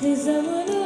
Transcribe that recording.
Cause I wanna